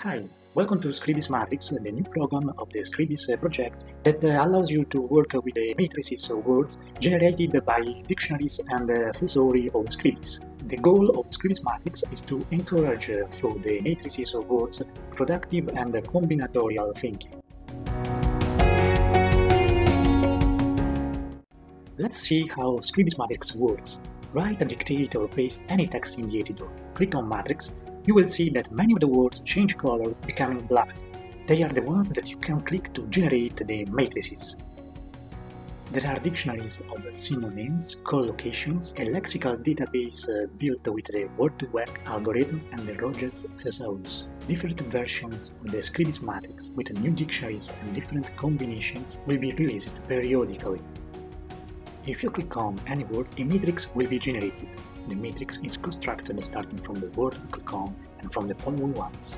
Hi, welcome to Scribis Matrix, the new program of the Scribis uh, project that uh, allows you to work with the matrices of words generated by dictionaries and thesauri of Scribis. The goal of Scribis Matrix is to encourage, through the matrices of words, productive and combinatorial thinking. Let's see how Scribis Matrix works. Write a dictate or paste any text in the editor. Click on Matrix you will see that many of the words change color, becoming black. They are the ones that you can click to generate the matrices. There are dictionaries of synonyms, collocations, a lexical database uh, built with the Word2Vec algorithm and the Roget's thesaurus. Different versions of the Scribis matrix with new dictionaries and different combinations will be released periodically. If you click on any word, a matrix will be generated. The matrix is constructed starting from the word on and from the following ones.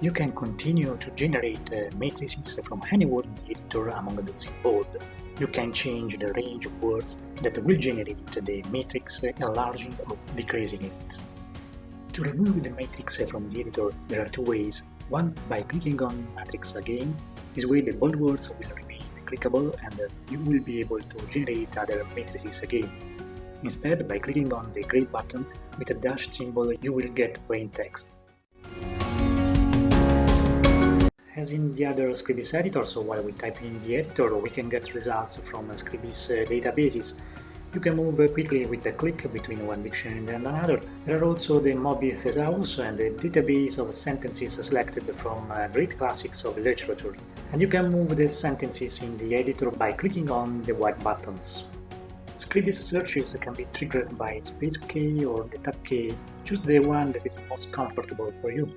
You can continue to generate uh, matrices from any word in the editor among those involved. You can change the range of words that will generate the matrix, enlarging or decreasing it. To remove the matrix from the editor, there are two ways. One, by clicking on matrix again. This way the bold words will remain clickable and you will be able to generate other matrices again. Instead, by clicking on the gray button with a dash symbol, you will get plain text. As in the other Scribis editor, so while we type in the editor, we can get results from Scribis uh, databases. You can move quickly with a click between one dictionary and another. There are also the Moby Thesaurus and the database of sentences selected from uh, great classics of literature. And you can move the sentences in the editor by clicking on the white buttons. Scribis searches can be triggered by space key or the tab key. Choose the one that is most comfortable for you.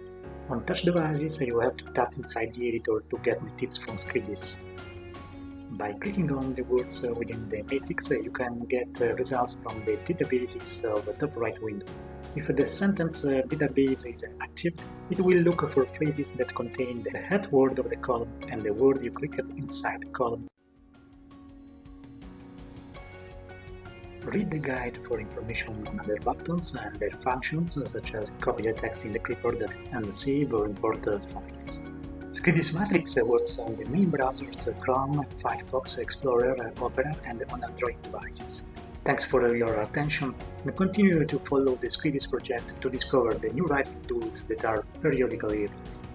On touch devices, you have to tap inside the editor to get the tips from Scribis. By clicking on the words uh, within the matrix, uh, you can get uh, results from the databases of the top right window. If the sentence database is active, it will look for phrases that contain the head word of the column and the word you clicked inside the column. Read the guide for information on other buttons and their functions, such as copy the text in the clipboard and save or import files. Scribis Matrix works on the main browsers Chrome, Firefox, Explorer, Opera and on Android devices. Thanks for your attention and continue to follow the Scribis project to discover the new writing tools that are periodically released.